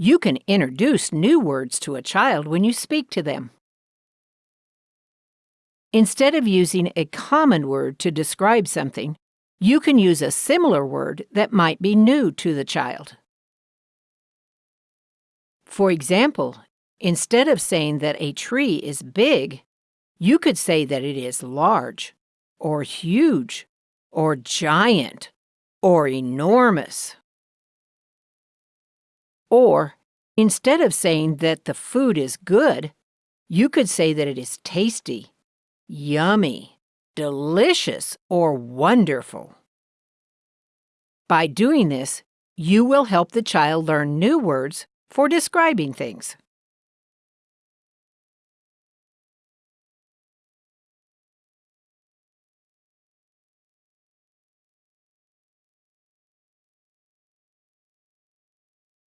You can introduce new words to a child when you speak to them. Instead of using a common word to describe something, you can use a similar word that might be new to the child. For example, instead of saying that a tree is big, you could say that it is large, or huge, or giant, or enormous. Or, instead of saying that the food is good, you could say that it is tasty, yummy, delicious, or wonderful. By doing this, you will help the child learn new words for describing things.